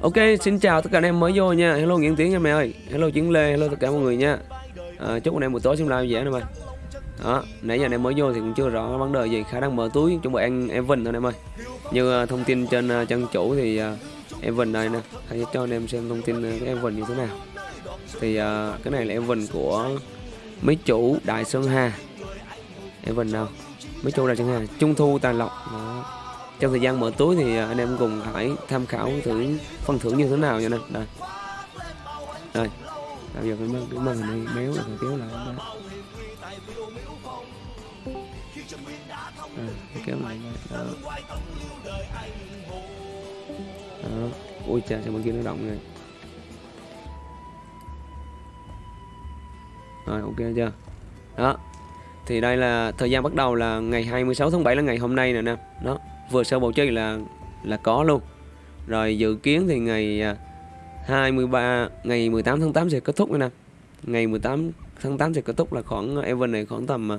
Ok, xin chào tất cả anh em mới vô nha. Hello Nguyễn Tiến em mẹ ơi. Hello Chiến Lê, hello tất cả mọi người nha. À, chúc anh em buổi tối xem live dễ nè mày. Đó, nãy giờ anh em mới vô thì cũng chưa rõ vấn đề gì, khả năng mở túi chuẩn bị ăn Evan thôi em ơi. Như uh, thông tin trên uh, trang chủ thì uh, Evan đây nè, hãy cho anh em xem thông tin uh, cái Evan như thế nào. Thì uh, cái này là Evan của mấy chủ Đại Sơn Hà. Evan nào? Mấy chủ Đại Sơn Hà, Trung Thu Tài Lộc. Đó trong thời gian mở túi thì à, anh em cùng hãy tham khảo thử phần thưởng như thế nào nha nè đây. Đây. Bây giờ cái màn cái màn hình này méo là phải kéo lại. Đó. À, kéo lại đó. đó. Ui cha sao bên kia nó động rồi rồi ok chưa? Đó. Thì đây là thời gian bắt đầu là ngày 26 tháng 7 là ngày hôm nay nè nè đó vừa sơ bầu chơi là là có luôn. Rồi dự kiến thì ngày à, 23 ngày 18 tháng 8 sẽ kết thúc nè. Ngày 18 tháng 8 sẽ kết thúc là khoảng à, event này khoảng tầm à,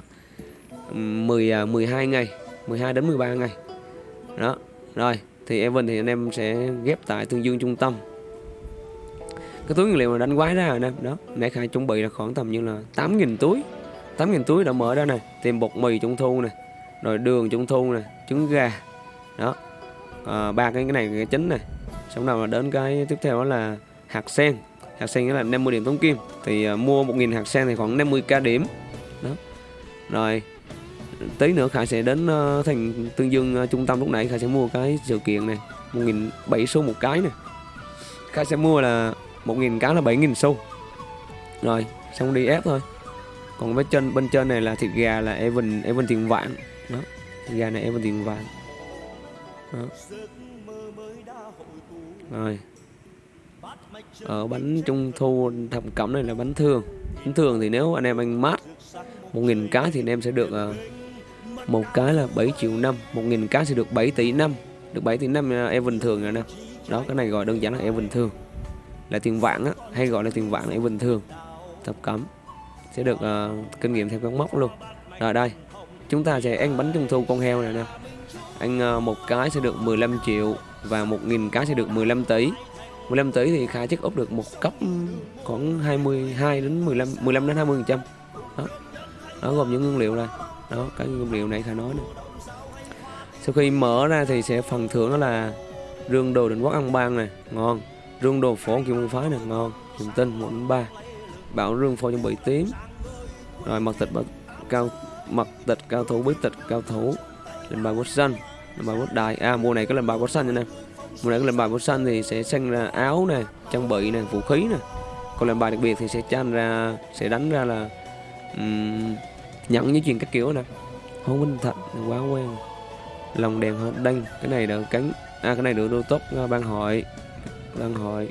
10 12 ngày 12 đến 13 ngày. Đó, rồi, thì event thì anh em sẽ ghép tại tương dương trung tâm. Cái túi nguyên liệu mà đánh quái ra anh em đó mẹ khai chuẩn bị là khoảng tầm như là 8.000 túi. 8.000 túi đã mở ra này tìm bột mì trung thu này rồi đường trung thu này trứng gà đó. À, ba cái cái này cái chính này. Xong nào là đến cái tiếp theo đó là hạt sen. Hạt sen nghĩa là 50 điểm tống kim. Thì à, mua 1.000 hạt sen thì khoảng 50k điểm. Đó. Rồi tí nữa Khải sẽ đến uh, thành Tương Dương uh, trung tâm lúc nãy. Khải sẽ mua cái sự kiện này. 1.000 7 xu một cái này Khải sẽ mua là 1.000 cái là 7.000 xu. Rồi xong đi ép thôi. Còn bên trên bên trên này là thịt gà là Evan Evan tiền vạn. Đó thịt gà này Evan tiền vạn đó. rồi. Ở bánh trung thu thập cẩm này là bánh thường. Bánh thường thì nếu anh em anh mát một nghìn cái thì anh em sẽ được ờ, một cái là 7 triệu năm. Một nghìn cái sẽ được 7 tỷ năm. Được 7 tỷ năm em bình thường rồi nè. Đó cái này gọi đơn giản là em bình thường. Là tiền vạn á hay gọi là tiền vạn là em bình thường. Thập cẩm. Sẽ được uh, kinh nghiệm theo các mốc luôn. Rồi đây chúng ta sẽ ăn bánh trung thu con heo này nè anh ờ, một cái sẽ được 15 triệu và 1.000 cái sẽ được 15 tỷ. 15 tỷ thì khá chắc úp được một cấp khoảng 22 đến 15 15 đến 20 phần trăm. Đó. Đó, gồm những nguyên liệu này. Đó, cái nguyên liệu này khá nói này sau khi mở ra thì sẽ phần thưởng đó là rương đồ định quốc ăn bang này ngon. Rương đồ phổ kim môn phái này ngon. Dùng tinh một đến ba. Bảo rương phổ chuẩn bị tím. Rồi mật tịch cao mật tịch cao thủ bí tịch cao thủ. Lên bài quốc xanh lên bài bút đại à mùa này có lần bài bút xanh nè. Mùa này có lần bài bút xanh thì sẽ xanh ra áo nè trang bị nè vũ khí nè. Còn lần bài đặc biệt thì sẽ chan ra sẽ đánh ra là um, nhận với chuyện các kiểu nè. Không minh thật quá quen. Lòng đèn hết đăng cái này được cánh à cái này được đô tốt à, ban hội. Ban hội.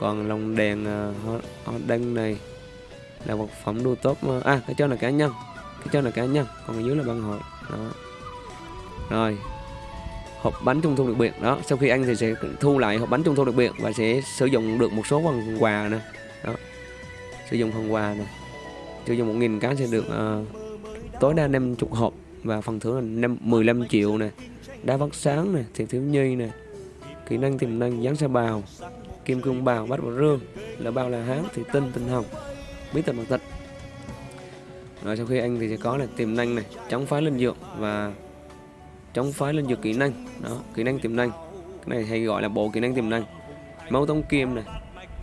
Còn lòng đèn à, uh, đăng này là vật phẩm đô tốt à cái cho là cá nhân. Cái cho là cá nhân còn ở dưới là ban hội. Đó. Rồi hộp bánh trung thu đặc biệt đó sau khi ăn thì sẽ thu lại hộp bánh trung thu đặc biệt và sẽ sử dụng được một số phần quà nè. Đó sử dụng phần quà nè. Sử dụng một nghìn cái sẽ được uh, tối đa 50 hộp và phần thưởng là 5, 15 triệu nè. Đá vắt sáng nè thiệt thiếu nhi nè. Kỹ năng tiềm năng dán xe bào kim cương bào bát vào rương là bao là hán thì tinh tinh hồng bí tịch mật tịch rồi sau khi anh thì sẽ có là tiềm năng này chống phá linh dược và chống phái linh dược kỹ năng. Đó, kỹ năng tiềm năng. Cái này hay gọi là bộ kỹ năng tiềm năng. Máu tống kim này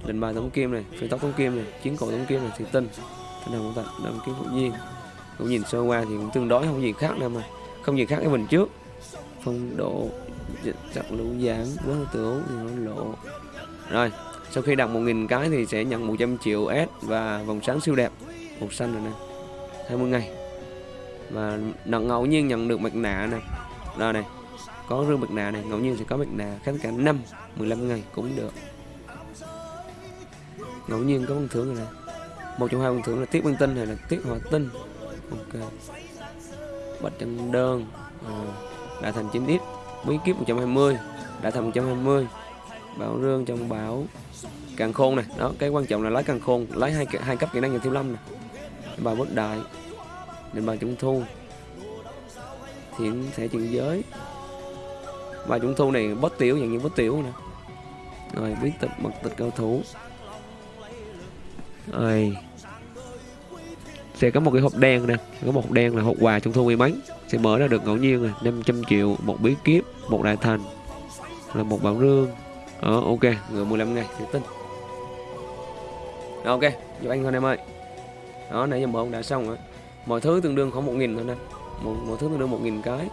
lần bài tống kim này, phi tóc tống kim này, chiến cổ tống kim này thì tinh. Tinh hồng tận đâm kiếm hữu nhiên. Cũng nhìn sơ qua thì cũng tương đối, không gì khác đâu mà. Không gì khác cái mình trước. Phong độ chặt lũ giảm quá tiểu thì nó lộ. Rồi, sau khi đặt 1.000 cái thì sẽ nhận 100 triệu S và vòng sáng siêu đẹp. Một xanh rồi nè. 20 ngày. Và ngẫu nhiên nhận được mặt nạ này đó này có rương mặt nà này ngẫu nhiên sẽ có mặt nà, kháng cả năm 15 ngày cũng được. Ngẫu nhiên có bằng thưởng này, nè. Một trong hai bằng thưởng là tiết băng tinh hay là tiết hỏa tinh. Ok. Bạch chân đơn. À, đã thành 9 ít. Bí kíp 120 đã thành 120 bảo rương trong bảo. Càng khôn này. Đó cái quan trọng là lấy càng khôn. Lấy hai hai cấp kỹ năng nhà thiếu lâm này. Bà bất đại. Nên bà trung thu thiện thể chuyện giới. Và trung thu này bớt tiểu dạng như bớt tiểu nè rồi bí tịch mật tịch cao thủ. Rồi. Sẽ có một cái hộp đen nè. Có một hộp đen là hộp quà trung thu may mắn. Sẽ mở ra được ngẫu nhiên này 500 triệu một bí kíp một đại thành là một bảo rương. Ờ, ok người 15 ngày thì tin. Ok giúp anh thôi em ơi. Đó nãy giờ mở ông đã xong rồi. Mọi thứ tương đương khoảng một nghìn thôi nè một, một thứ mình đưa một nghìn cái.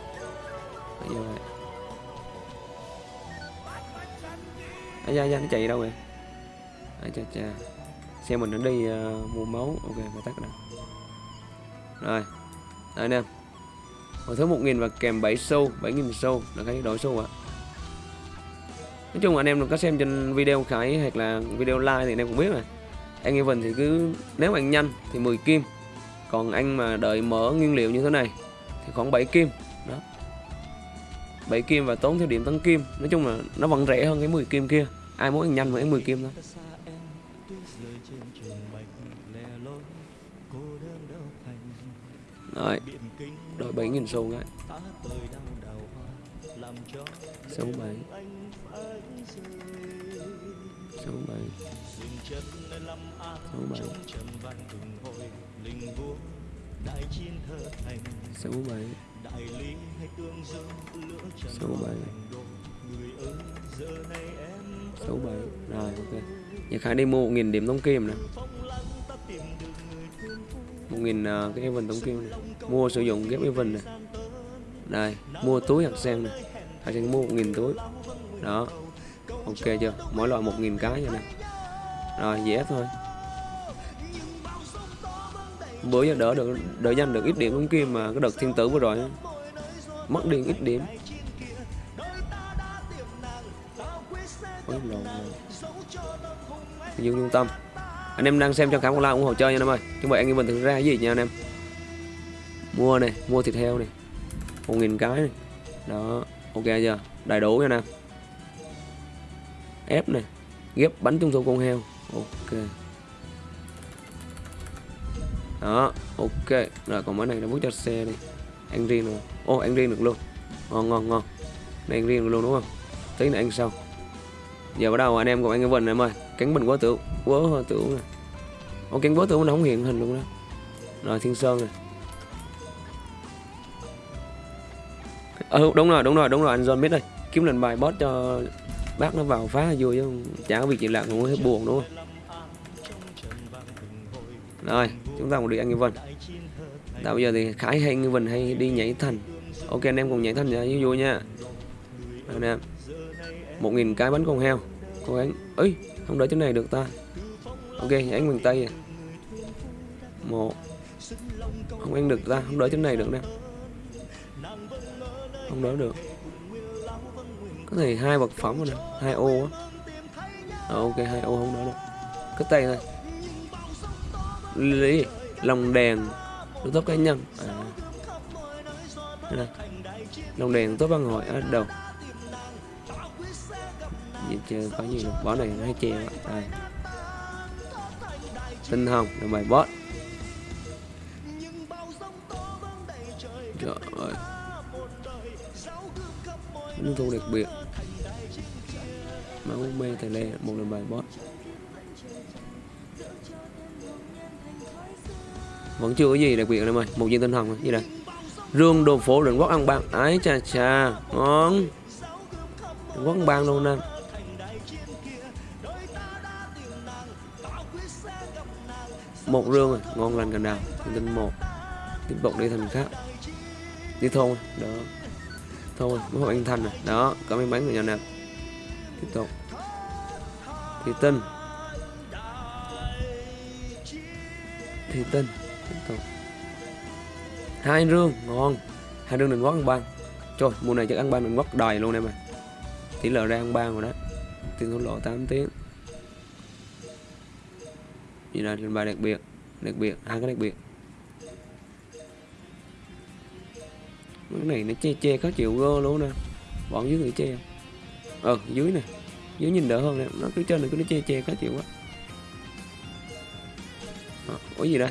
Bây giờ à, da, da, nó chạy đâu rồi à, cha cha. Xe mình nó đi uh, mua máu. Ok phải tắt đã rồi. Đây anh em một thứ một nghìn và kèm 7 xu 7 nghìn xu. Là cái đổi xu ạ. Nói chung anh em đừng có xem trên video khải hoặc là video like thì anh em cũng biết rồi. Anh Evan thì cứ nếu mà anh nhanh thì 10 kim. Còn anh mà đợi mở nguyên liệu như thế này thì khoảng 7 kim. Đó. 7 kim và tốn theo điểm tấn kim. Nói chung là nó vẫn rẻ hơn cái 10 kim kia. Ai muốn ăn nhanh mà anh 10 kim thôi. Rồi. Đổi 7.000 xu cái. Số 7 số 7 số 7 số 7 số 7 số 7 rồi ok. Giờ khải đi mua 1.000 điểm tống kim nè. 1.000 uh, cái event tống kim này. mua sử dụng ghép event này đây mua túi hạt sen này hạt sen mua 1.000 túi. Đó. Ok chưa? Mỗi loại 1.000 cái vậy nè. Rồi dễ thôi bữa giờ đỡ được đỡ nhanh được ít điểm tống kia mà cái đợt thiên tử vừa rồi mất điện ít điểm. Ôi lộn Dương Trung Tâm. Anh em đang xem trong khám online ủng hộ chơi nha anh em ơi. Chúng vậy anh em mình thực ra cái gì nha anh em? Mua này, mua thịt heo này. 1.000 cái này. Đó, ok chưa? Đầy đủ nha nè Ép này. Ghép bánh trung thu con heo. Ok. Đó, ok. Rồi còn món này nó bút cho xe đi Ăn riêng rồi Ô, ăn riêng được luôn. Ngon, ngon, ngon. Này ăn riêng được luôn đúng không? Tí nữa ăn sau. Giờ bắt đầu anh em cùng anh Vinh em ơi. Cánh bình quá tưởng quá tưởng này ô cánh quá tưởng nó không hiện hình luôn đó. Rồi thiên sơn này ừ ờ, đúng rồi đúng rồi đúng rồi. Anh John biết đây. Kiếm lần bài boss cho bác nó vào phá vui chứ chả có việc gì làm cũng hết buồn đúng không? Rồi chúng ta cùng đi anh vân. Tại bây giờ thì Khải hay Vinh hay đi nhảy thành. Ok anh em cùng nhảy thành cho vui nha. Anh em một nghìn cái bánh con heo. Cô gắng. Ấy không đỡ chỗ này được ta. Ok anh miền tây à. một. Không ăn được ta không đỡ chỗ này được nè. Không đỡ được. Có thể hai vật phẩm rồi nè hai ô á. À, ok hai ô không đỡ được. Cất tay thôi lồng đèn được tốt cá nhân. À. Đây lồng đèn tốt văn hội. À, Ở đầu gì chưa có nhiều bó này hay chè đây à. tinh hồng, là bài boss. Trời ơi. Thu đặc biệt. Máu mê tài lê Một lần bài boss. Vẫn chưa có gì đặc biệt em ơi. Một viên tinh hồng gì đây Rương, đồ phố định quốc ăn bang Ái chà chà Ngon. Quốc ăn bang luôn nè. Một rương rồi ngon lành cành đào. Tinh một. Tiếp tục đi thành khác. Đi thôn đó. Thôi, mới hội anh thành rồi đó, cảm ơn bánh của nhà nè. Tiếp tục. Thì tinh. Thì tinh hai rương ngon. Hai rương đừng ngót ăn ban trời mùa này chắc ăn ban đừng ngót đòi luôn em à tỷ lệ ra ăn ban rồi đó. Tiền thua lộ 8 tiếng. Như là bài đặc biệt đặc biệt hai cái đặc biệt. Cái này nó che che có chịu gơ luôn nè. Bọn dưới người che. Ờ dưới nè. Dưới nhìn đỡ hơn nè. Nó cứ trên này cứ nó che che có chịu quá. Ờ, có gì đây?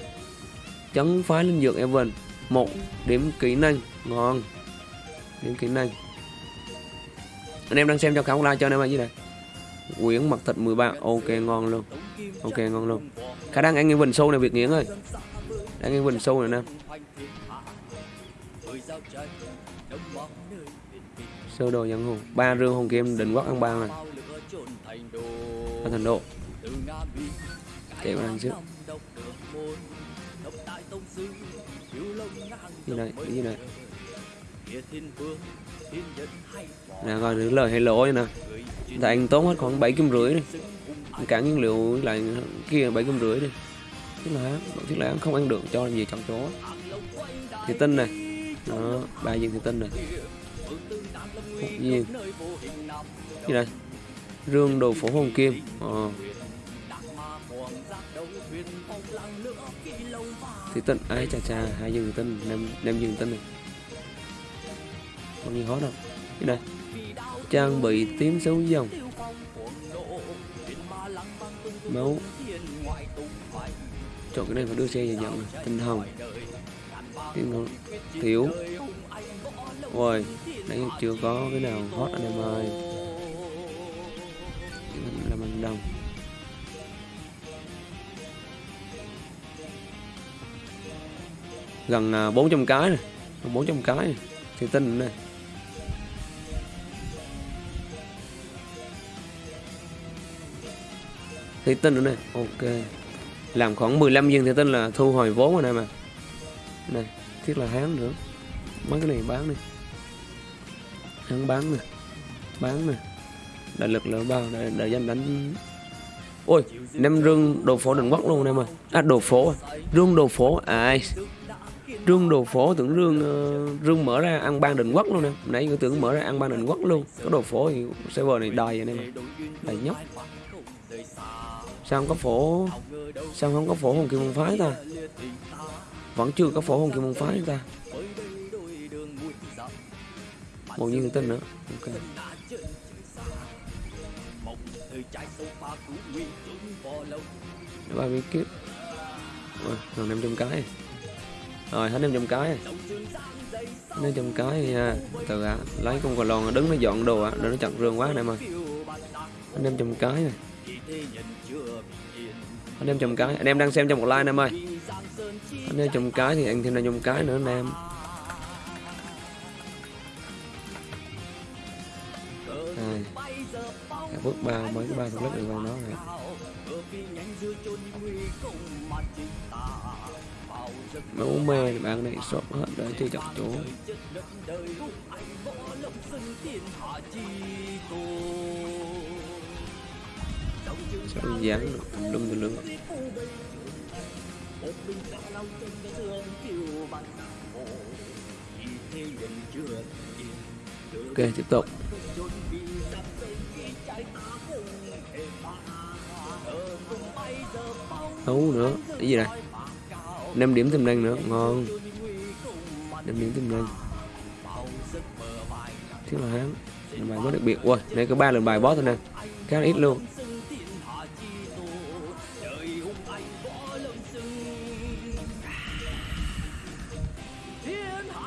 Chấn phái linh dược Evan một điểm kỹ năng. Ngon. Điểm kỹ năng. Anh em đang xem cho khảo like cho anh em như dưới Quyển mặt thịt 13 Ok, ngon luôn. Ok, ngon luôn. Khả năng ăn cái bình sâu này, Việt Nghiễn ơi. Ăn cái bình sâu này nè. Sơ đồ dân hùng. Ba rương hồng kim, định quốc ăn ba này. Ở thành độ Kéo ăn trước. Gì này, gì này. Nè coi những lời hay lỗ nè. Tại anh tốn hết khoảng 7 kim rưỡi đi. Cả nguyên liệu lại kia 7 kim rưỡi đi. Tức là tức là không ăn được cho làm gì trong chỗ Thì tinh này Đó, ba viên thì tinh này Một viên. Gì đây Rương đồ phổ hồng kim Ờ Thì tinh, ai chà chà, hai viên thì tinh, năm, năm viên tinh này. Còn gì hot đâu à? Cái này. Trang bị tím xấu dòng Máu. Chọn cái này phải đưa xe về nhận này. Tinh hồng Tinh hồng Thiếu rồi Nãy chưa có cái nào hot anh em ơi. Gần à, 400 cái này 400 cái này Thì tinh này Thì tinh nữa này Ok. Làm khoảng 15 viên thì tinh là thu hồi vốn rồi này mà. Này Thiết là hán nữa. Mấy cái này bán đi. Hắn bán nè. Bán nè. Đại lực là bao? Đại, đại danh đánh. Ôi Nem rương đồ phổ định quốc luôn em ơi À đồ phổ à. Rương đồ phổ. À rương đồ phổ tưởng rương uh, rương mở ra ăn ban định quốc luôn nè. Nãy tôi tưởng mở ra ăn ban định quốc luôn. Có đồ phổ thì server này đòi anh em đầy nhóc. Sao không có phổ sao không có phổ hồng kim môn phái ta? Vẫn chưa có phổ hồng kim môn phái ta. Một như người tin nữa. Ok. Ba viên kiếp. Rồi năm trăm cái rồi hết 500 cái. Rồi. 500 cái nha từ à, lấy con cò lon đứng nó dọn đồ á, để nó chặt rương quá này mà. 500 cái này 500 cái. Anh em đang xem trong một like anh em ơi. 500 cái thì anh thêm 500 cái nữa anh em. Đây. bước ba mấy cái ba thuộc lớp được vào nó này máu mê thì bạn này shop hết để chơi chọc chỗ sao dán được tùm lum tùm ok, tiếp tục. Đấu nữa, cái gì này? 5 điểm tiềm năng nữa. Ngon. 5 điểm tiềm năng thiếu là hắn bài boss đặc biệt. Ui đây có ba lần bài boss thôi nè. Khá là ít luôn.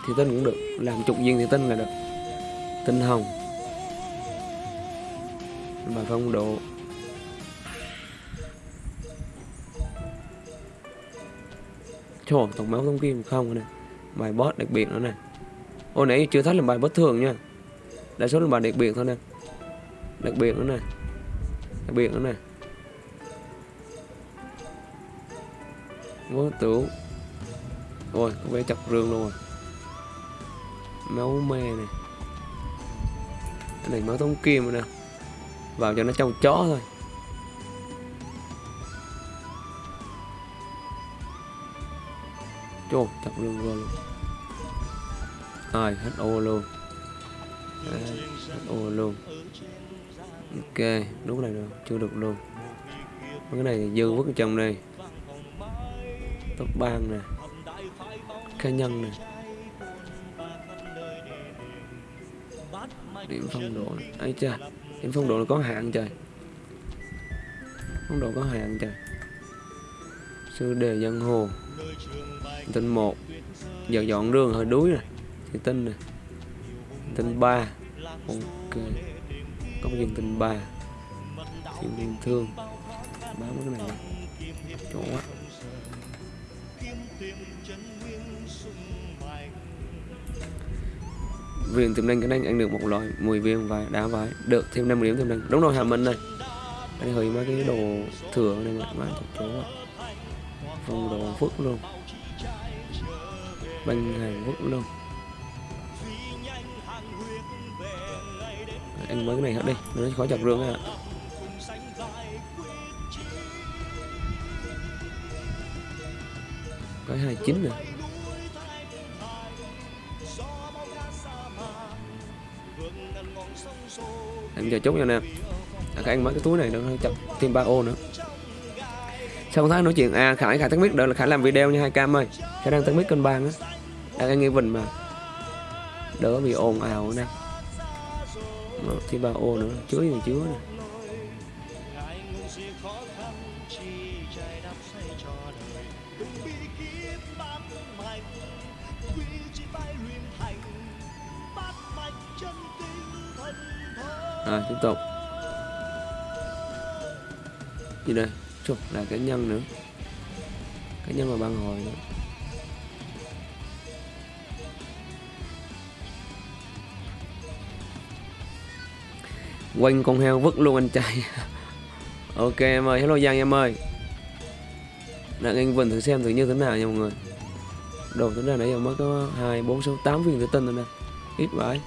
Thì tinh cũng được. Làm chục viên thì tinh là được. Tinh hồng. Bài phong độ. Trộm tổng máu thông kim không này Bài boss đặc biệt nữa này Ô, nãy chưa thấy là bài bất thường nha. Đa số là bài đặc biệt thôi nè. Đặc biệt nữa nè. Đặc biệt nữa nè. Vô tử Ôi, có vẻ chặt rương luôn rồi. Máu me này Cái này máu thông kim rồi nè. Vào cho nó trong chó thôi. Chốt chặt luôn luôn. Rồi, hết ô luôn. Hết ô luôn. Ok, đúng này rồi, chưa được luôn. Mấy cái này dư vứt trong đây Tóc bang nè. Cá nhân nè. Điểm phong độ ấy cha Điểm phong độ là có hạn trời. Phong độ có hạn trời. Sư đề dân hồ. Tinh một Giờ dọn đường hơi đuối này Thì tinh này Tinh 3 Ok, Có viên tinh 3 thiên liên thương. Bám cái này chỗ quá. Viên tiềm năng cái này ăn được một loại 10 viên và đá vải, được thêm 5 điểm tiềm năng. Đúng rồi, hà minh này anh hơi mấy cái đồ thừa này mà, má chỗ quá phong đồ phước luôn bên hàng phức luôn anh mới cái này hết đi nó khó chặt rương à có hai chín nè anh giờ chốt nha nè. À, các anh mấy cái túi này nó chặt thêm ba ô nữa sau tháng nói chuyện à khải khải tắt mic đợi là khải làm video nha, hai cam ơi. Khải đang tắt mic cân bang á. Đang nghe vịnh mà. Đỡ bị ồn ào nè. Thì ba ô nữa, chứa gì chứa nè. Rồi, tiếp tục. Gì đây? Chuột là cái nhân nữa. Cái nhân và băng hồi nữa. Quanh con heo vứt luôn anh trai. Ok em ơi, hello giang em ơi. Đang anh vần thử xem thử như thế nào nha mọi người. Đồ tính ra nãy giờ mới có hai, bốn, sáu, tám viên thủy tinh rồi nè. Ít vậy.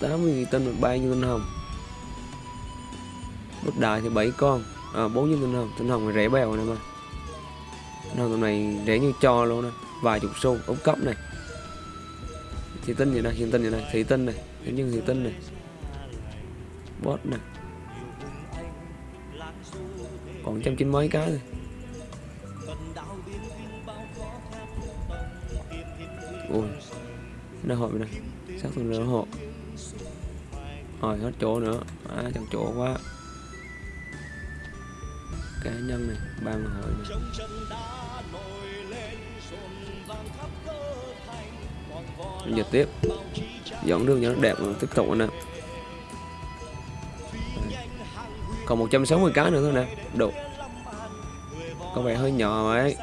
Tám viên thủy tinh và ba viên tinh hồng. Bất đại thì bảy con à, bốn viên tinh hồng tinh hồng này rẻ bèo này mà. Tinh hồng này rẻ như cho luôn nè vài chục xu ống cấp này. Thủy tinh vậy này hiện tinh vậy này thủy tinh này thế nhưng thủy tinh này. Bot nè. Còn trăm chín mấy cái này ui nó hộp này xác thực nó hộ rồi hết chỗ nữa. À, chẳng chỗ quá cá nhân này ban hội này. Giờ tiếp. dẫn đường cho nó đẹp tiếp tục nè. Còn 160 cái nữa thôi nè. đủ có vẻ hơi nhỏ ấy.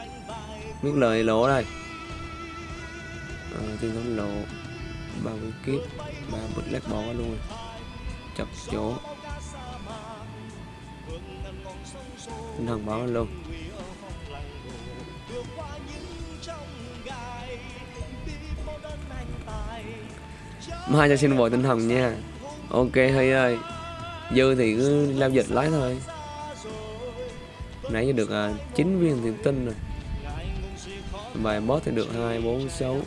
biết lời lỗ đây. À, tiên thống lộ ba mươi kiếp ba bút lát bỏ luôn chặt chỗ tinh thần bỏ luôn. Mai cho xin vội tinh thần nha. Ok hơi ơi. Dư thì cứ lao dịch lái thôi. Nãy giờ được à, 9 viên tiền tinh rồi. Bài boss thì được hai bốn sáu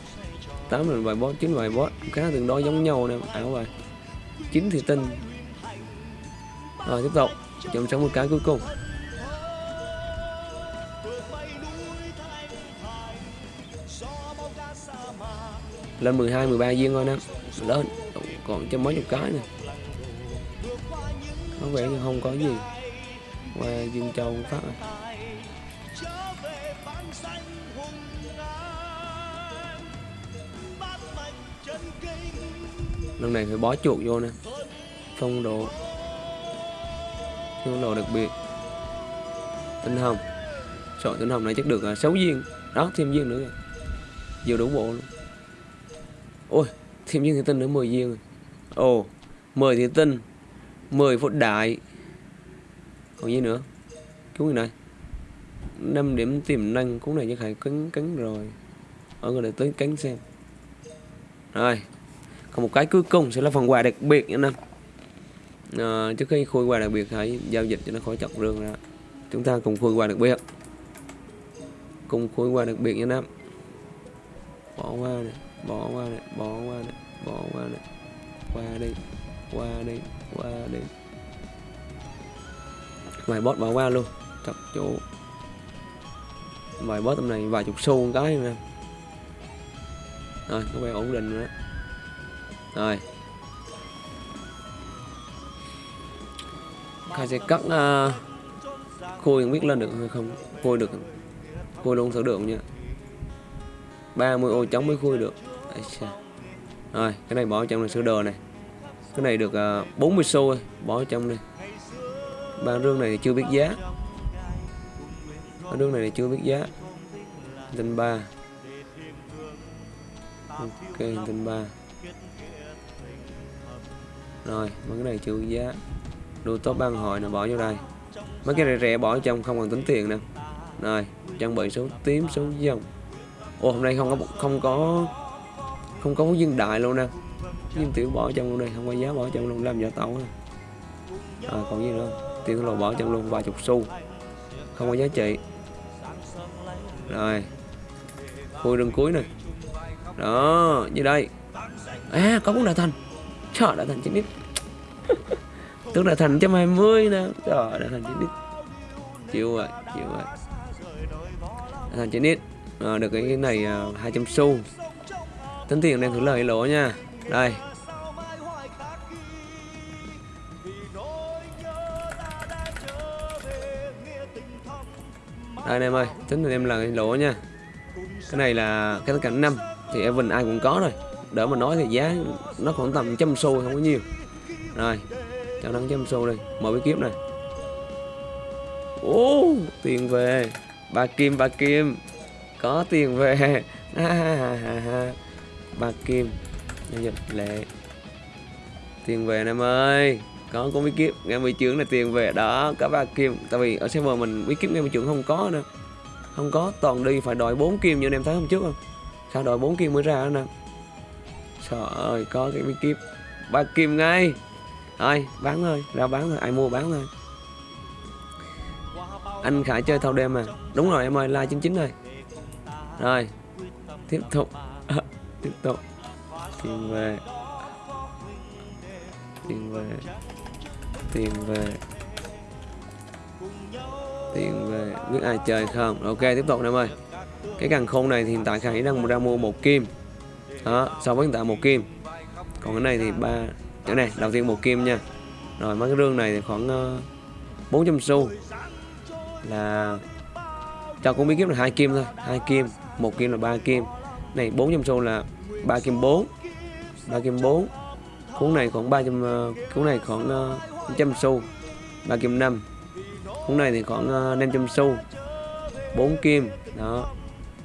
tám là bài boss chín bài boss khá tương đối giống nhau nè ảo bài. Chín thì tinh rồi tiếp tục. Chọn sống một cái cuối cùng. Lên 12 13 viên thôi nè lên. Còn cho mấy chục cái nè có vẻ như không có gì. Qua Dương Châu phát rồi. lần này phải bó chuột vô nè. Phong độ. Phong độ đặc biệt. Tinh hồng. Sọ tinh hồng này chắc được à, 6 viên. Đó, thêm viên nữa vừa đủ bộ luôn ôi thêm những thiên tinh nữa 10 viên rồi. Ồ 10 thiên tinh 10 phút đại. Còn gì nữa? Cứu người này. 5 điểm tiềm năng cũng này chắc phải cắn cắn rồi. Ở người này tới cắn xem. Rồi còn một cái cuối cùng sẽ là phần quà đặc biệt nha năm à, ờ, trước khi khui quà đặc biệt hãy giao dịch cho nó khỏi chọc rương ra. Chúng ta cùng khui quà đặc biệt. Cùng khui quà đặc biệt nha năm bỏ qua này bỏ qua này bỏ qua này bỏ qua này qua đi qua đi qua đi. Vài bot bỏ qua luôn chọc chỗ vài bot tầm này vài chục xu cái nè. Rồi có vẻ ổn định rồi đó. Rồi. Khai sẽ cắt à, uh, khôi không biết lên được hay không. Khôi được. Khôi luôn thử được nha. 30 ô trống mới khui được rồi cái này bỏ trong là sữa đồ này. Cái này được uh, 40 xu bỏ trong đây ba rương này chưa biết giá. Ba rương này chưa biết giá. Tinh ba. Ok tinh ba. Rồi mấy cái này chưa biết giá. Đồ top ban hội là bỏ vô đây. Mấy cái này rẻ bỏ trong không cần tính tiền nè. Rồi trang bị số tím số dòng ô hôm nay không có không có không có viên đại luôn nè. Viên tiểu bỏ trong luôn đây không có giá bỏ trong luôn làm giả tàu này à, còn gì nữa? Tiền thua bỏ trong luôn vài chục xu. Không có giá trị. Rồi. Khui đường cuối này. Đó như đây. À có cũng đã thành. Trời đã thành chín ít tức là thành trăm hai mươi nè. Trời đã thành chín ít chịu rồi chịu rồi. Thành chín ít à, được cái này à, hai trăm xu tính tiền đem thử lời lỗ nha. Đây. Đây anh em ơi. Tính là em là lỗ nha. Cái này là cái cảnh năm thì Evan ai cũng có rồi. Đỡ mà nói thì giá nó khoảng tầm trăm xu không có nhiều. Rồi, cho nó trăm xu đi. Mở cái kiếp này. Ô tiền về. Ba kim ba kim. Có tiền về. ba kim. Giao dịch lệ tiền về anh em ơi. Có có bí kíp. Nghe mười trưởng là tiền về. Đó cả ba kim. Tại vì ở server mình bí kíp nghe mười trưởng không có nữa. Không có. Toàn đi phải đòi 4 kim như anh em thấy hôm trước không? Sao đòi 4 kim mới ra nè? Trời ơi, có cái bí kíp. Ba kim ngay. Thôi, bán thôi. Ra bán thôi. Ai mua bán thôi. Anh khải chơi thâu đêm mà đúng rồi em ơi, like 99 rồi. Rồi, tiếp tục. tiếp tục tiền về. Tiền về. Tiền về. Tiền về. Biết ai chơi không? Ok tiếp tục em ơi. Cái càng khôn này thì hiện tại khải đang ra mua một kim. Đó so với hiện tại một kim. Còn cái này thì ba chỗ này đầu tiên một kim nha. Rồi mấy cái rương này thì khoảng ờ, uh, 400 xu. Là cho cũng bí kiếm là hai kim thôi. Hai kim một kim là ba kim này 400 xu là 3 kim 4 3 kim 4 cuốn này khoảng 300 ờ, cuốn này khoảng 100 xu 3 kim 5 cuốn này thì khoảng 500 xu 4 kim đó.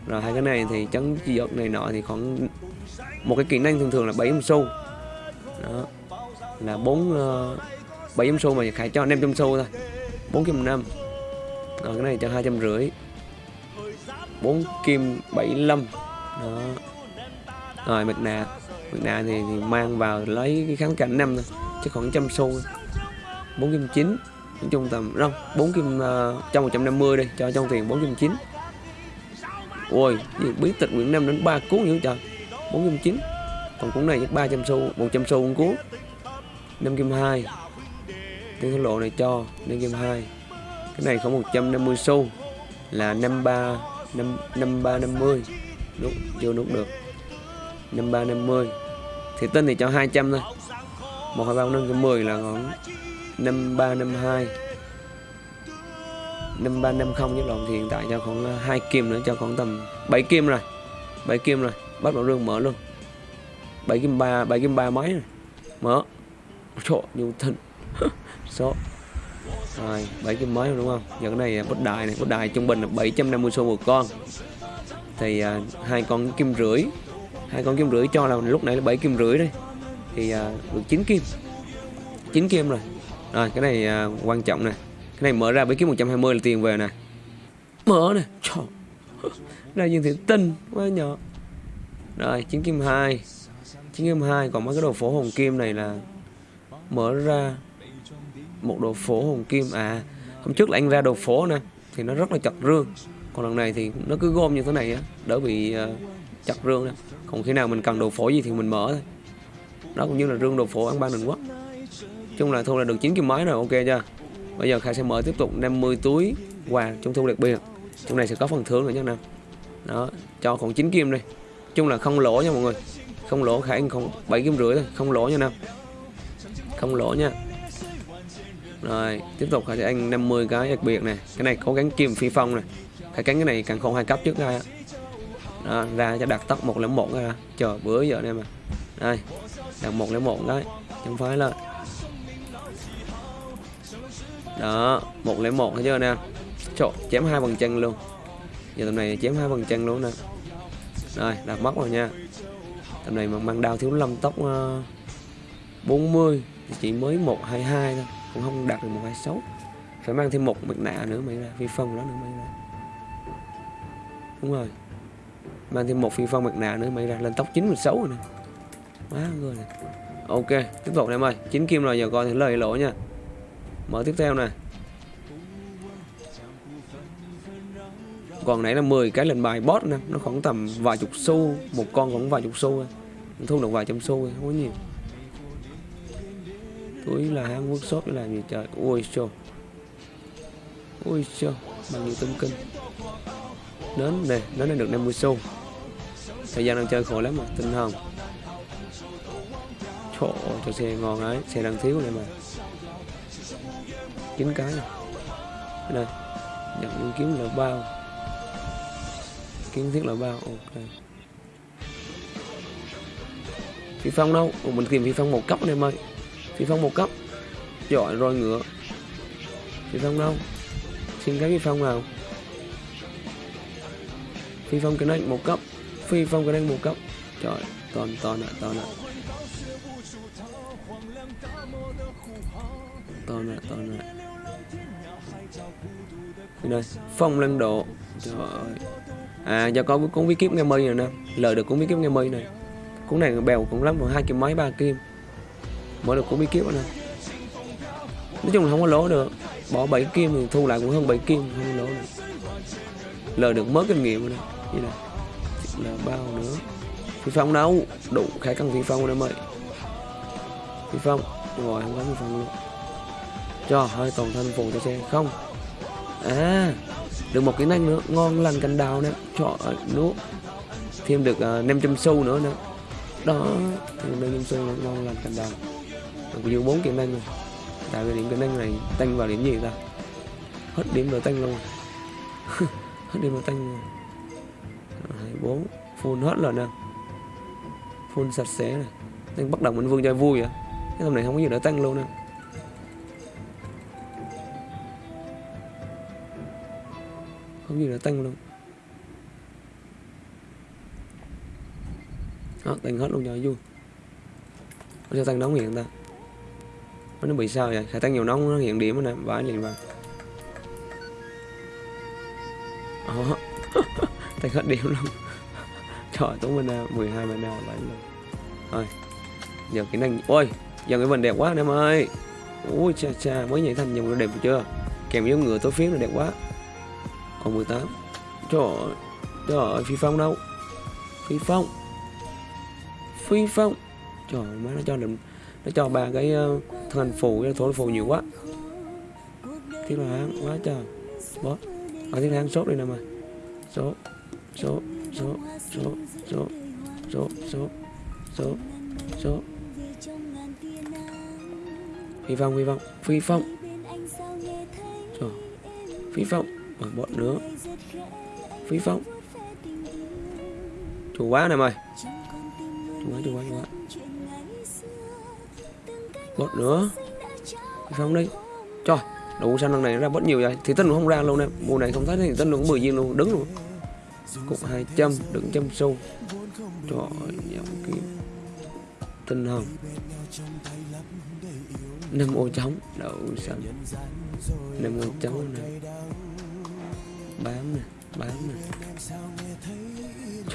Rồi hai cái này thì chấn chi vật này nọ thì khoảng một cái kỹ năng thường thường là 700 xu đó. Là 4 uh, 700 xu mà khải cho 500 xu thôi. 4 kim 5 rồi cái này cho hai trăm rưỡi. 4 kim 75 đó. Rồi mặt nạ mặt nạ thì, thì mang vào lấy cái kháng cảnh năm thôi chắc khoảng trăm xu. Bốn kim chín. Nói chung tầm đâu bốn kim ờ, trong một trăm năm mươi đi cho trong tiền bốn kim chín. Ôi biến tịch nguyễn nam đến ba cuốn nữa trời. Bốn kim chín. Còn cuốn này chắc ba trăm xu một trăm xu một cuốn. Năm kim hai. Tiếng thổ lộ này cho năm kim hai. Cái này không một trăm năm mươi xu là năm ba năm năm ba năm mươi nút chưa nút được. 53 50 thì tin thì cho 200 thôi. 1 2 3 4 5 10 là khoảng 53 52 53 50 nhất lộn thì hiện tại cho khoảng ờ, 2 kim nữa, cho khoảng tầm 7 kim rồi. 7 kim rồi, bắt đầu rương mở luôn. 7 kim 3 7 kim 3 mấy rồi? Mở. Trời nhiều thịnh số. Rồi 7 kim mới đúng không? Giờ cái này ờ, bất đại này bất đại trung bình là 750 xu một con thì à, hai con kim rưỡi. Hai con kim rưỡi cho là lúc nãy là bảy kim rưỡi đây. Thì à, được 9 kim. 9 kim rồi. Rồi, cái này à, quan trọng nè. Cái này mở ra bảy kiếm 120 là tiền về nè. Mở nè. Trời. Ra dương thị tinh quá nhỏ rồi 9 kim 2 9 kim 2 còn mấy cái đồ phổ hồng kim này là mở ra một đồ phổ hồng kim. À hôm trước là anh ra đồ phổ nè, thì nó rất là chặt rương còn lần này thì nó cứ gom như thế này á, đỡ bị ờ, chặt rương nè. Còn khi nào mình cần đồ phổ gì thì mình mở thôi. Đó, cũng như là rương đồ phổ ăn ban đình quốc. Chung là thu là được 9 kim máy rồi, ok chưa? Bây giờ khai sẽ mở tiếp tục 50 túi quà trung thu đặc biệt trong này sẽ có phần thưởng nữa nha nào. Đó, cho khoảng 9 kim đây chung là không lỗ nha mọi người. Không lỗ khả anh không 7 kim rưỡi thôi, không lỗ nha nào. Không lỗ nha. Rồi, tiếp tục khai sẽ anh 50 cái đặc biệt này cái này có gắn kim phi phong này khải cắn cái này càng không hai cấp trước ra đó, ra cho đặt tóc 101 ra chờ bữa giờ đây mà. Đây đặt 101 đấy chẳng phải là đó một lấy một thấy chưa nè? Trộn chém hai bằng chân luôn. Giờ tầm này chém hai bằng chân luôn nè. Rồi đặt mất rồi nha. Tầm này mà mang đao thiếu lâm tóc uh, 40 thì chỉ mới 122 thôi. Cũng không đạt được 126 phải mang thêm một mặt nạ nữa mày ra. Phi phong đó nữa mày ra đúng rồi. Mang thêm một phi phong mặt nạ nữa mày ra lên tốc 96 rồi nè. Quá người này ok, tiếp tục em ơi. Chín kim rồi, giờ coi thì lời lỗ nha. Mở tiếp theo nè. Còn nãy là 10 cái lần bài boss nè, nó khoảng tầm vài chục xu, một con khoảng vài chục xu thu được vài trăm xu không có nhiều. Túi là hang workshop để làm gì trời? Ui show ui show bằng nhiều tâm kinh nến nè nến này được 50 xu. Thời gian đang chơi khổ lắm mà tinh hồng chỗ cho xe ngon ấy, xe đang thiếu này mà. Chín cái này. Đây nhận những kiếm là bao. Kiến thiết là bao ok. Phi phong đâu? Ủa, mình tìm phi phong một cấp này mày. Phi phong một cấp. Giỏi rồi ngựa. Phi phong đâu? Xin cái phi phong nào? Phi phong cái này một cấp phi phong cái này một cấp trời, toàn toàn ạ toàn ạ. Toàn ạ toàn ạ. Đây phong lăng độ. Trời ơi. À do có cuốn bí kíp nghe mây này nè. Lời được cuốn bí kíp nghe mây này. Cuốn này bèo cũng lắm rồi hai kim mấy ba kim. Mỗi được cuốn bí kíp nè. Nói chung là không có lỗ được. Bỏ 7 kim thì thu lại cũng hơn 7 kim, không có lỗ được. Lời được mất kinh nghiệm rồi nè như là là bao nữa phi phong đâu đủ khả cần phi phong em ơi. Phi phong rồi không có phi phong luôn. Cho hơi toàn thân phụ cho xe không? À được một cái năng nữa ngon lành cành đào nè cho à, nước. Thêm được uh, 500 xu nữa nè. Đó thêm 500 xu nữa ngon lành cành đào. Được nhiều bốn kỹ năng rồi. Tại vì điểm kỹ năng này tăng vào điểm gì ta? Hết điểm rồi tăng luôn. Hết điểm rồi tăng rồi bốn. Full hết rồi nè. Full sạch sẽ này tăng bắt đầu mình vương chơi vui vậy? Cái hôm này không có gì để tăng luôn nè. Không gì để tăng luôn. Đó, tăng hết luôn cho vui. Nó sao tăng nóng hiện ta. Nó bị sao vậy? Khả tăng nhiều nóng, nó hiện điểm nè. Vãi liền vào. Tăng hết điểm luôn trời tốn mana 12 mana vãi luôn thôi giờ kỹ năng ôi giờ cái vần đẹp quá anh em ơi. Ui cha cha mới nhảy thành dòng đẹp chưa? Kèm với ngựa tối phiến là đẹp quá. Còn 18 trời ơi trời ơi phi phong đâu? Phi phong. Phi phong. Trời má nó cho định nó cho ba cái uh, thân phù cái thổ phù nhiều quá. Thiết là hán quá trời. Boss ở thiết hán sốt đi nè mà số số số số số số số số số phi phong phi phong phi phong. Rồi phi phong ở bọn nữa phi phong. Chủ quá này mày. Chủ quá chủ quá chủ quá. Bot nữa phi phong đi trời đủ sao lần này ra bớt nhiều vậy thì tân cũng không ra luôn em mùa này không thấy thì tân cũng 10 viên luôn, đứng luôn cục 200 đứng trăm xu trời ơi cái tinh hồng. Năm ô trống đậu xanh. Năm ô trống này. Bám nè bám nè.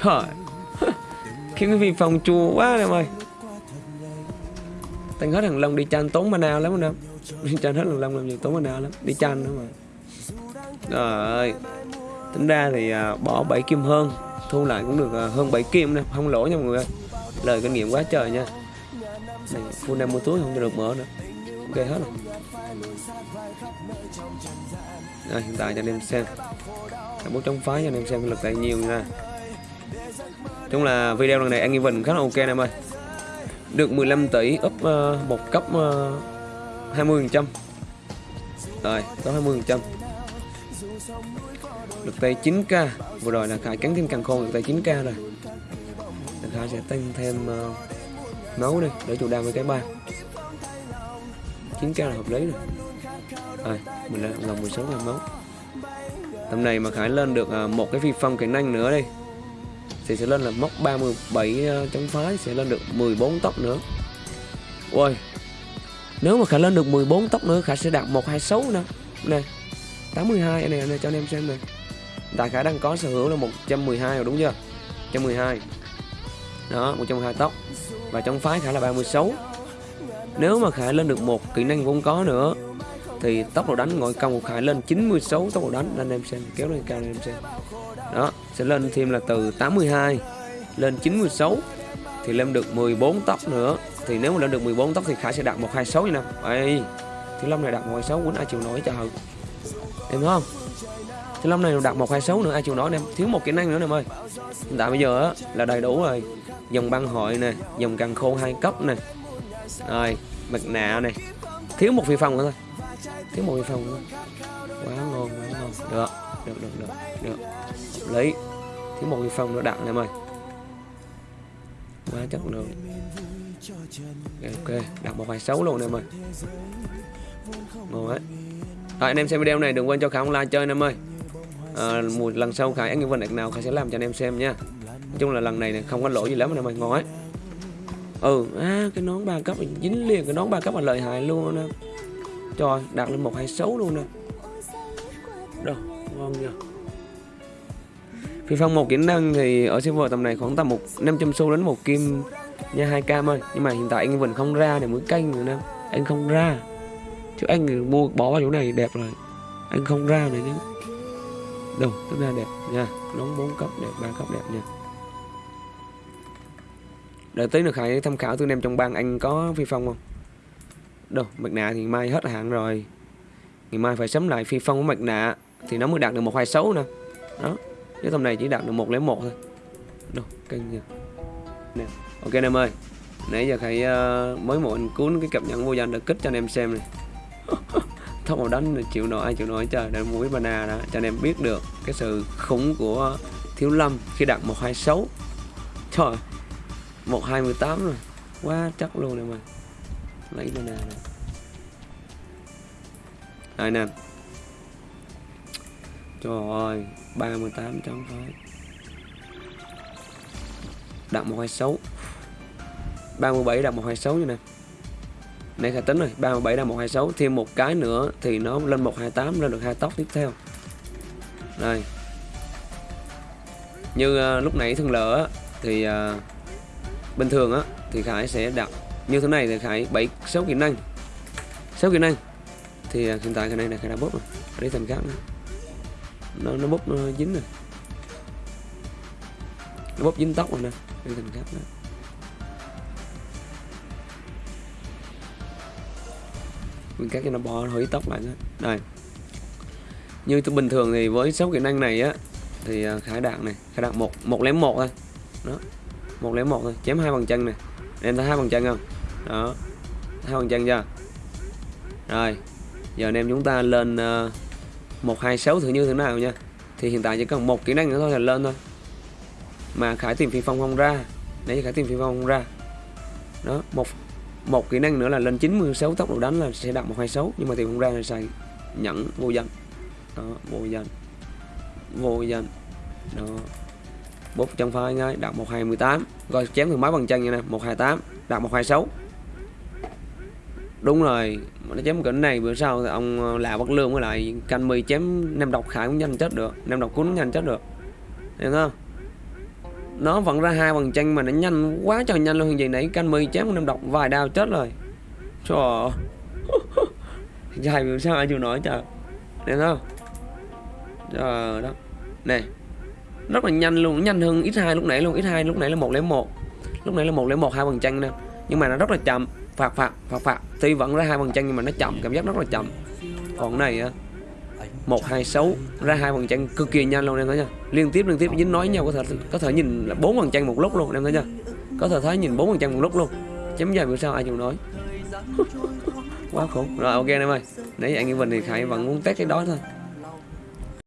Trời. Khiến cái phi phòng chua quá em ơi. Tăng hết thằng long đi chan tốn mana lắm anh em. Đi chan hết thằng long làm gì tốn mana lắm. Đi chan nữa mà. Rồi tính ra thì à, bỏ 7 kim hơn thu lại cũng được à, hơn 7 kim nè không lỗ nha mọi người ơi. Lời kinh nghiệm quá trời nha. Này full 50 túi không được mở nữa. Ok hết rồi. À, hiện tại cho anh em xem. Bố chống phái cho anh em xem lực tài nhiều nha. Chung là video lần này anh Evan khá là ok em ơi. Được 15 tỷ up uh, một cấp à, uh, 20 phần trăm. Rồi có 20 phần trăm được tay 9k vừa rồi là khải cắn thêm càng khôn được tay 9k rồi. Khải sẽ tăng thêm ờ, uh, nấu đi để chủ đam với cái ba. 9k là hợp lý rồi. À, mình đã lòng 16 ngàn máu. Tầm này mà Khải lên được uh, một cái phi phong kỹ năng nữa đi Thì sẽ lên là móc 37 à, ờ, chống phái Sẽ lên được 14 tóc nữa. Ôi Nếu mà khả lên được 14 tóc nữa khả sẽ đạt 126 nữa. Nè 82 này, này cho anh em xem này Tại Khải đang có sở hữu là 112 rồi, đúng chưa? 112 Đó 112 tóc. Và trong phái Khải là 36 Nếu mà Khải lên được một kỹ năng vốn có nữa, Thì tốc độ đánh ngồi công của Khải lên 96 tốc độ đánh. Anh em xem, kéo lên cao anh em xem. Đó, sẽ lên thêm là từ 82 Lên 96 Thì lên được 14 tóc nữa. Thì nếu mà lên được 14 tóc thì Khải sẽ đạt 126 như nào Ê, Thiếu Long này đạt 126 quýnh ai chịu nổi trời. Em thấy không? Thì Long này đạt 126 nữa ai chịu nói em? Thiếu một kỹ năng nữa em ơi. Hiện tại bây giờ á, là đầy đủ rồi. Dòng băng hội nè Dòng càng khô hai cấp nè. Rồi mặt nạ này Thiếu một phi phong nữa thôi. Thiếu một phi phong nữa. Quá ngon quá ngon. Được được được được, được. Lấy Thiếu một phi phong nữa đặt em ơi. Quá chất lượng. Ok, đặt một vài xấu luôn em ơi. Ngon ấy rồi anh em xem video này đừng quên cho Khải online chơi anh em ơi. Ờ, à, một lần sau Khải Anh Vân nào Khải sẽ làm cho anh em xem nha. Nói chung là lần này, này không có lỗi gì lắm anh em ơi ngon ấy. Ừ à, cái nón ba cấp dính liền cái nón ba cấp là lợi hại luôn nè. Trời đạt lên một hai xấu luôn nè. Đâu ngon nha Phi phong một kỹ năng thì ở server tầm này khoảng tầm một 500 xu đến một kim nha hai cam ơi. Nhưng mà hiện tại anh vẫn không ra để mới canh nữa nè. Anh không ra. Chứ anh mua bỏ vào chỗ này đẹp rồi. Anh không ra này chứ đâu rất là đẹp nha. Nón bốn cấp đẹp ba cấp đẹp nha. Đợi tí nữa khải tham khảo tôi em trong bang anh có phi phong không? Đâu mặt nạ thì mai hết hạn rồi. Ngày mai phải sắm lại phi phong của mặt nạ thì nó mới đạt được một hai xấu nè. Đó cái tầm này chỉ đạt được một lấy một thôi. Đâu canh nha. Nè ok anh em ơi. Nãy giờ khải uh, mới một anh cuốn cái cập nhật vô danh đã kích cho anh em xem này tốc màu đánh chịu nổi ai chịu nổi trời. Để mũi banana đó, cho anh em biết được cái sự khủng của thiếu lâm khi đặt một hai sáu. Trời, một hai mười tám rồi. Quá chắc luôn này mà. Lấy banana này. Đây nè. Trời ơi 38 trăm phải. Đặt 126 37 đặt 126 như nè. Này khả tính rồi 37 đặt 126 Thêm một cái nữa thì nó lên 128 Lên được hai tóc tiếp theo. Đây Như uh, lúc nãy thường lỡ Thì uh, bình thường á Thì Khải sẽ đặt như thế này thì Khải 7 6 kỹ năng. 6 kỹ năng. Thì uh, hiện tại cái này là Khải đã bóp rồi. Đi thành khác nữa. Nó nó bóp nó dính rồi. Nó bóp dính tóc rồi nè. Đi thành khác nữa. Mình cắt cho nó bỏ hủy tóc lại nữa. Đây. Như tôi bình thường thì với sáu kỹ năng này á, thì à, khải đạn này khải đạn một một lém một thôi. Đó. Một lém một thôi, chém hai bằng chân này. Em thấy hai bằng chân không? Đó. Hai bằng chân chưa? Rồi. Giờ anh em chúng ta lên à, một, hai, sáu thử như thế nào nha. Thì hiện tại chỉ cần một kỹ năng nữa thôi là lên thôi. Mà khải tìm phi phong không ra. Nãy khải tìm phi phong không ra. Đó, một một kỹ năng nữa là lên 96 tốc độ đánh là sẽ đạt 126 nhưng mà thì không ra là xài nhẫn vô danh. Đó vô danh. Vô danh. Đó. Bút trong phai ngay đạt 1218 rồi chém thử máy bằng chân như này 128 đạt 126 đúng rồi nó chém cỡ này bữa sau thì ông ờ, là bất lương với lại canh mì chém nem độc khải cũng nhanh chết được nem độc cuốn nhanh chết được. Em thấy không? Nó vẫn ra hai bằng chanh mà nó nhanh quá trời nhanh luôn. Gì nãy canh mì chém năm độc vài đao chết rồi. Trời dài bữa sao ai chịu nổi trời. Nè không? Trời đó nè, rất là nhanh luôn, nhanh hơn ít hai lúc nãy luôn. Ít hai lúc nãy là một lấy một. Lúc nãy là một lấy một, hai bằng chanh nè. Nhưng mà nó rất là chậm. Phạt phạt phạt phạt. Tuy vẫn ra hai bằng chanh nhưng mà nó chậm. Cảm giác rất là chậm. Còn này á một, hai, sáu, ra hai phần trăm cực kỳ nhanh luôn, em thấy nha liên tiếp liên tiếp, dính nói nhau, có thể có thể nhìn là bốn phần trăm một lúc luôn, em thấy nha có thể thấy nhìn bốn phần trăm một lúc luôn. Chấm dài bữa sau ai chịu nói quá khổ. Rồi, ok, em ơi. Nãy anh Vinh thì khải vẫn muốn test cái đó thôi.